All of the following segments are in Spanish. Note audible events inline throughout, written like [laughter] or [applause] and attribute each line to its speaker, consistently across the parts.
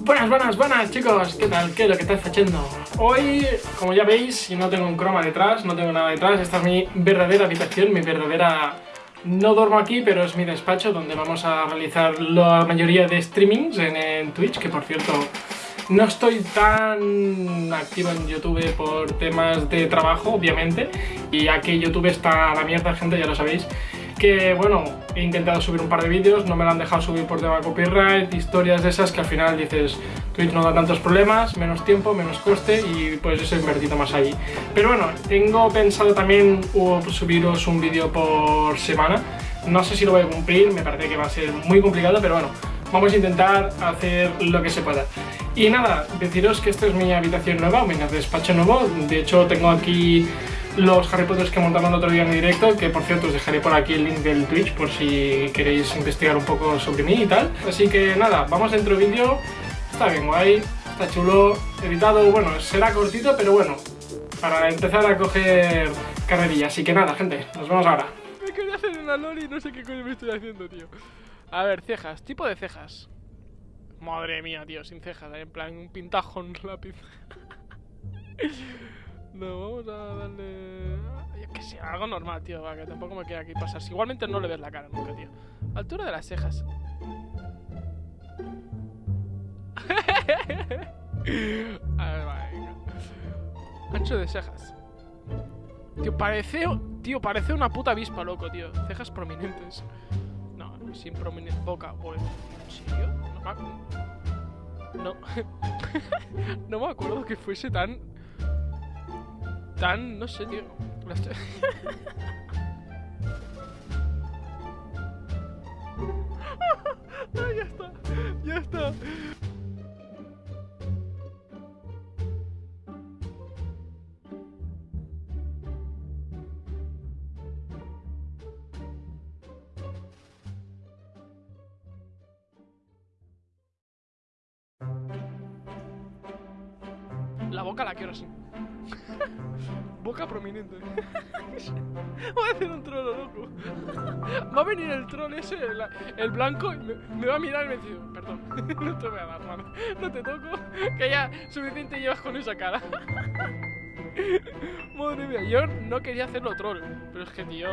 Speaker 1: Buenas, buenas, buenas chicos, ¿qué tal? ¿Qué es lo que estáis haciendo? Hoy, como ya veis, no tengo un croma detrás, no tengo nada detrás, esta es mi verdadera habitación, mi verdadera... No duermo aquí, pero es mi despacho donde vamos a realizar la mayoría de streamings en, Twitch, que por cierto no estoy tan activo en YouTube por temas de trabajo, obviamente, y aquí YouTube está a la mierda, gente, ya lo sabéis que bueno, he intentado subir un par de vídeos, no me lo han dejado subir por tema copyright, historias de esas que al final dices Twitch no da tantos problemas, menos tiempo, menos coste y pues eso he invertido más ahí. Pero bueno, tengo pensado también subiros un vídeo por semana, no sé si lo voy a cumplir, me parece que va a ser muy complicado, pero bueno, vamos a intentar hacer lo que se pueda. Y nada, deciros que esta es mi habitación nueva, mi despacho nuevo, de hecho tengo aquí los Harry Potter que montamos el otro día en directo, que por cierto os dejaré por aquí el link del Twitch por si queréis investigar un poco sobre mí y tal. Así que nada, vamos dentro vídeo, está bien guay, está chulo, editado, bueno, será cortito, pero bueno, para empezar a coger carrerilla. Así que nada, gente, nos vemos ahora.
Speaker 2: Me quería hacer una loli no sé qué coño me estoy haciendo, tío. A ver, cejas, tipo de cejas. Madre mía, tío, sin cejas, en plan un pintajo en lápiz. [laughs] No, vamos a darle... Sé, algo normal, tío, para que tampoco me quede aquí pasar. Igualmente no le ves la cara nunca, tío. Altura de las cejas. [laughs] a ver, venga. Ancho de cejas. Tío, parece... Tío, parece una puta avispa, loco, tío. Cejas prominentes. No, sin prominente boca. No me... No... [laughs] no me acuerdo que fuese tan tan... no sé, tío. Ah, [laughs] ya está, ya está. La boca la quiero así. Boca prominente. [laughs] Voy a hacer un troll, loco. Va a venir el troll ese, el, blanco, y me, va a mirar y me dice, perdón, [laughs] no te voy a dar mano. No te toco, que ya suficiente llevas con esa cara. [laughs] Madre mía, yo no quería hacerlo troll, pero es que, tío...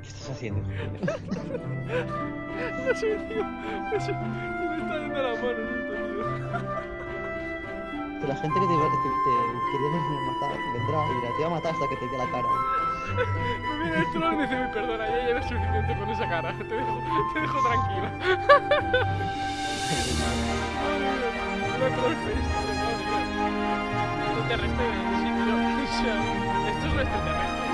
Speaker 3: ¿Qué estás haciendo?
Speaker 2: no sé, tío. No sé, me está dando la mano, tío
Speaker 3: la gente que te, que te, te quiere matar vendrá y dirá, te va a matar hasta que te dé la cara.
Speaker 2: me viene el troll y me dice, perdona, ya llevas suficiente con esa cara, te dejo, te dejo tranquila. No respetes, sí, tío. O sea, esto es lo extraterrestre.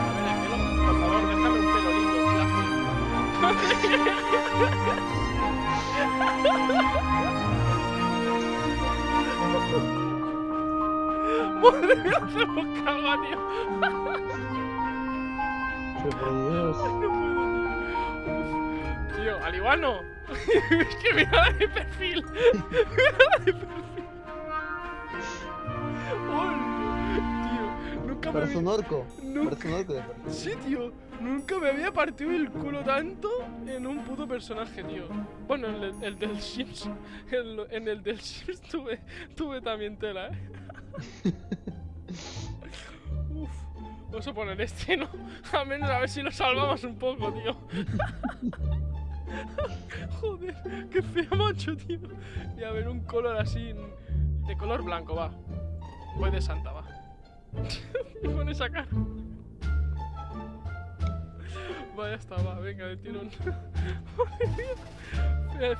Speaker 2: A ver, el pelo, por favor, déjame un pelo lindo, Madre mía, se me caga, tío.
Speaker 3: por Dios. [laughs]
Speaker 2: no puedo, tío. Tío, al igual no. [laughs] es que mira de perfil. mira de perfil. [laughs] tío, nunca
Speaker 3: Parece
Speaker 2: me
Speaker 3: un orco.
Speaker 2: Nunca...
Speaker 3: Parece un orco.
Speaker 2: Sí, tío. Nunca me había partido el culo tanto en un puto personaje, tío. Bueno, en el, el del Sims. En, en, el del Sims tuve, tuve también tela, eh. Uf, vamos a poner este, ¿no? [laughs] A menos a ver si lo salvamos un poco, tío. [laughs] Joder, qué feo macho, tío. Y a ver, un color así, de color blanco, va. Voy de santa, va. [laughs] y pone esa cara. Vaya está, va, venga, de tirón.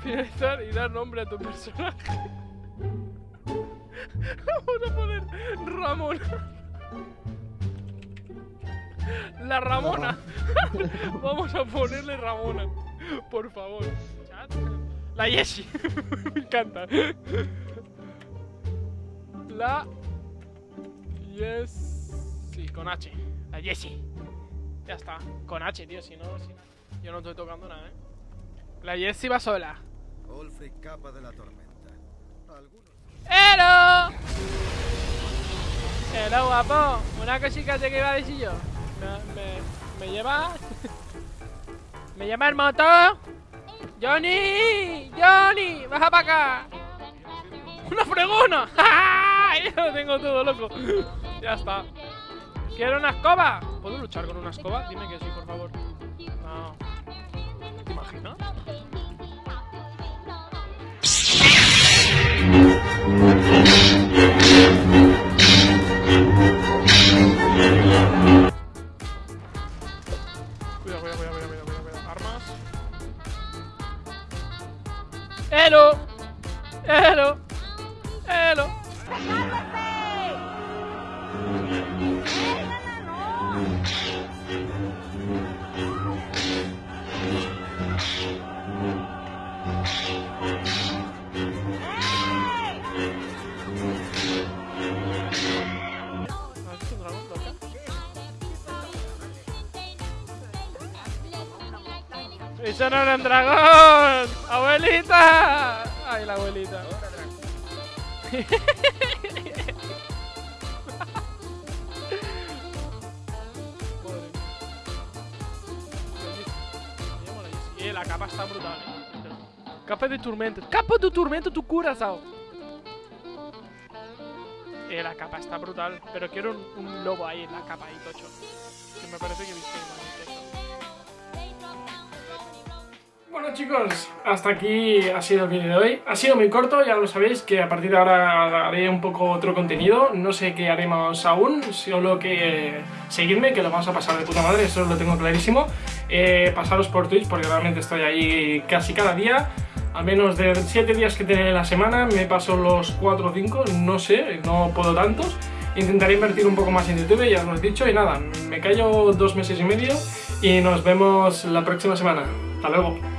Speaker 2: Finalizar y dar nombre a tu personaje. [laughs] Vamos a poner Ramona. La [laughs] Ramona. Vamos a ponerle Ramona. Por favor. La Jessie. [laughs] Me encanta. La Yes. Sí, con H. La Jessie. Ya está. Con H, tío. Si no, si yo no estoy tocando nada, ¿eh? La Jessie va sola. capa de la tormenta. ¡Hello! ¡Hello, guapo! Una cosita que iba a decir yo. Me, me, lleva. [laughs] me llama el motor. ¡Johnny! ¡Johnny! ¡Baja para acá! ¡Una fregona! [laughs] Ya lo tengo todo, loco. [laughs] Ya está. ¿Quiero una escoba? ¿Puedo luchar con una escoba? Dime que sí, por favor. No. ¿Te imaginas? ¡Eso no era un dragón! ¡Abuelita! ¡Ay, la abuelita! Eh, la capa está brutal. eh. Capa de tormento. ¡Capa de tormento, tu cura, Sao! Eh, la capa está brutal. Pero quiero un, un lobo ahí en la capa, ahí, tocho. Que me parece que he
Speaker 1: Bueno chicos, hasta aquí ha sido el vídeo de hoy. Ha sido muy corto, ya lo sabéis que a partir de ahora haré un poco otro contenido. No sé qué haremos aún, solo que seguidme, que lo vamos a pasar de puta madre, eso lo tengo clarísimo. Eh, pasaros por Twitch porque realmente estoy ahí casi cada día. Al menos de 7 días que tiene la semana, me paso los 4 o 5, no sé, no puedo tantos. Intentaré invertir un poco más en YouTube, ya os lo he dicho, y nada, me callo dos meses y medio y nos vemos la próxima semana. Hasta luego.